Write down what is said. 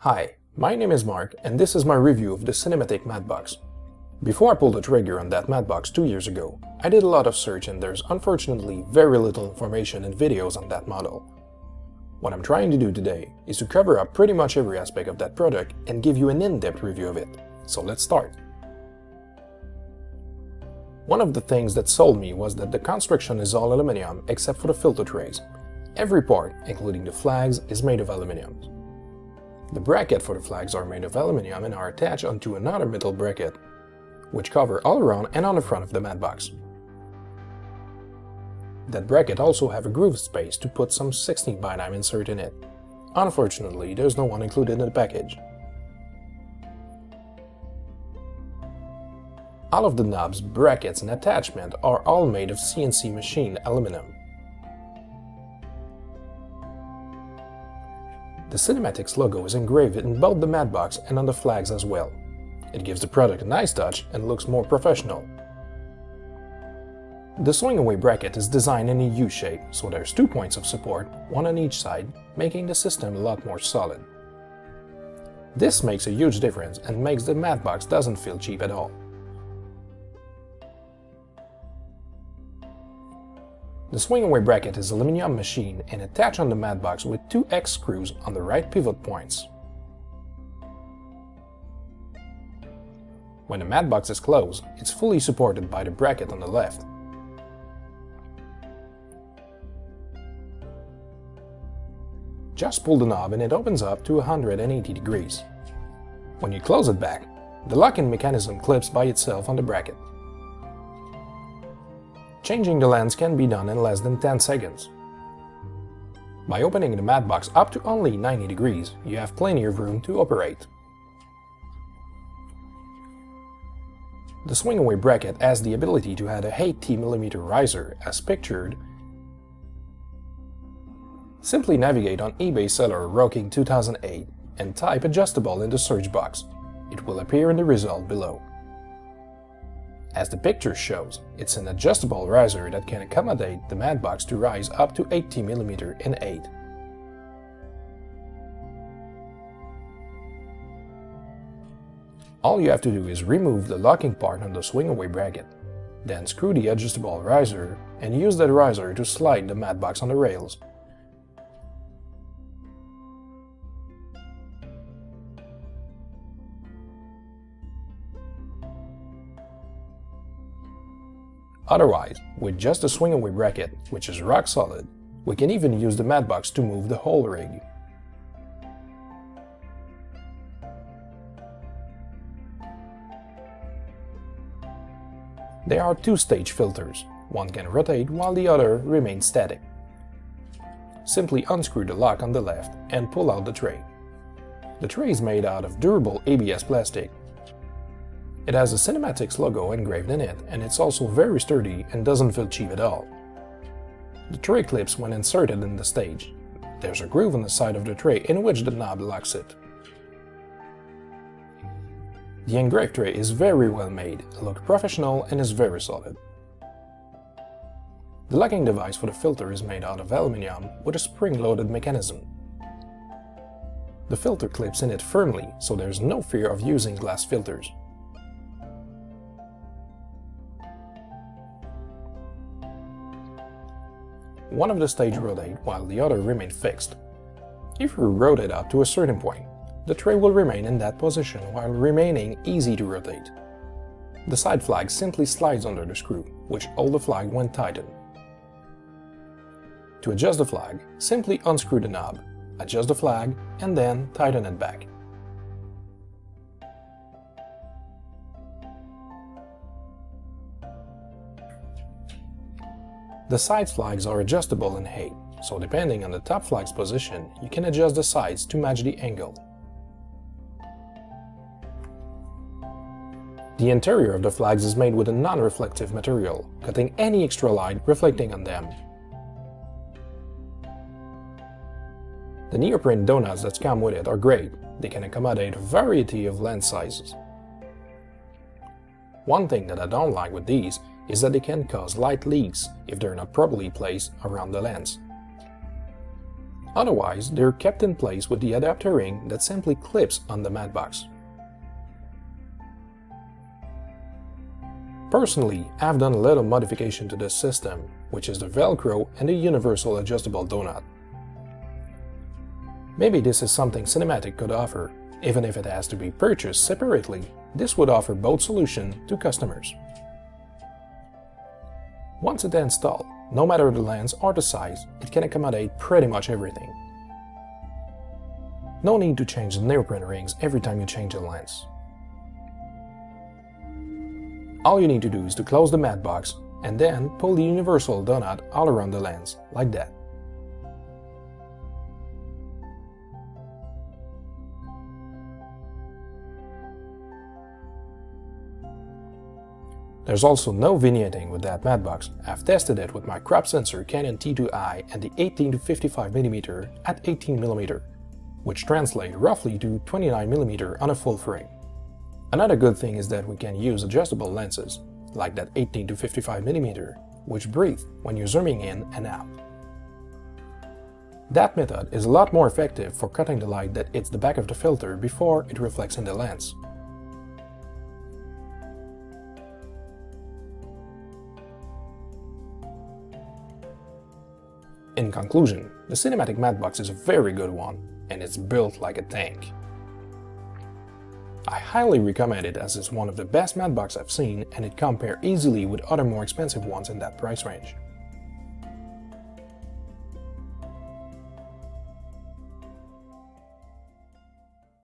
Hi, my name is Mark and this is my review of the Cinematic Mattbox. Before I pulled the trigger on that Mattbox two years ago, I did a lot of search and there's unfortunately very little information and videos on that model. What I'm trying to do today is to cover up pretty much every aspect of that product and give you an in-depth review of it, so let's start. One of the things that sold me was that the construction is all aluminum except for the filter trays. Every part, including the flags, is made of aluminum. The bracket for the flags are made of aluminum and are attached onto another metal bracket, which cover all around and on the front of the Mattbox. That bracket also have a groove space to put some 16 by 9 insert in it. Unfortunately, there's no one included in the package. All of the knobs, brackets and attachment are all made of CNC machined aluminum. The Cinematics logo is engraved in both the Mattbox and on the flags as well. It gives the product a nice touch and looks more professional. The swing-away bracket is designed in a U-shape, so there's two points of support, one on each side, making the system a lot more solid. This makes a huge difference and makes the Mattbox doesn't feel cheap at all. The swing-away bracket is aluminum machine and attached on the Mattbox with two X screws on the right pivot points. When the Mattbox is closed, it's fully supported by the bracket on the left. Just pull the knob and it opens up to 180 degrees. When you close it back, the locking mechanism clips by itself on the bracket. Changing the lens can be done in less than 10 seconds. By opening the mat box up to only 90 degrees, you have plenty of room to operate. The swing-away bracket has the ability to add a 80mm riser, as pictured. Simply navigate on eBay seller Rocking 2008 and type adjustable in the search box. It will appear in the result below. As the picture shows, it's an adjustable riser that can accommodate the Mattbox to rise up to 80mm in 8. All you have to do is remove the locking part on the swing-away bracket, then screw the adjustable riser and use that riser to slide the Mattbox on the rails. Otherwise, with just a swing-away bracket, which is rock solid, we can even use the Mattbox to move the whole rig. There are two stage filters, one can rotate while the other remains static. Simply unscrew the lock on the left and pull out the tray. The tray is made out of durable ABS plastic it has a Cinematics logo engraved in it, and it's also very sturdy and doesn't feel cheap at all. The tray clips when inserted in the stage. There's a groove on the side of the tray in which the knob locks it. The engraved tray is very well made, looks professional and is very solid. The locking device for the filter is made out of aluminium with a spring-loaded mechanism. The filter clips in it firmly, so there's no fear of using glass filters. One of the stage rotate while the other remain fixed. If you rotate up to a certain point, the tray will remain in that position while remaining easy to rotate. The side flag simply slides under the screw, which hold the flag when tightened. To adjust the flag, simply unscrew the knob, adjust the flag, and then tighten it back. The side flags are adjustable in height, so depending on the top flag's position, you can adjust the sides to match the angle. The interior of the flags is made with a non-reflective material, cutting any extra light reflecting on them. The neoprene donuts that come with it are great, they can accommodate a variety of lens sizes. One thing that I don't like with these is that they can cause light leaks if they're not properly placed around the lens. Otherwise, they're kept in place with the adapter ring that simply clips on the mat box. Personally, I've done a little modification to this system, which is the Velcro and the universal adjustable donut. Maybe this is something Cinematic could offer, even if it has to be purchased separately, this would offer both solutions to customers. Once it's installed, no matter the lens or the size, it can accommodate pretty much everything. No need to change the neoprene rings every time you change the lens. All you need to do is to close the mat box and then pull the universal donut all around the lens, like that. There's also no vignetting with that mat box. I've tested it with my crop sensor Canon T2i and the 18-55mm at 18mm, which translate roughly to 29mm on a full frame. Another good thing is that we can use adjustable lenses, like that 18-55mm, which breathe when you're zooming in and out. That method is a lot more effective for cutting the light that hits the back of the filter before it reflects in the lens. In conclusion, the Cinematic Mat Box is a very good one, and it's built like a tank. I highly recommend it as it's one of the best mat boxes I've seen and it compares easily with other more expensive ones in that price range.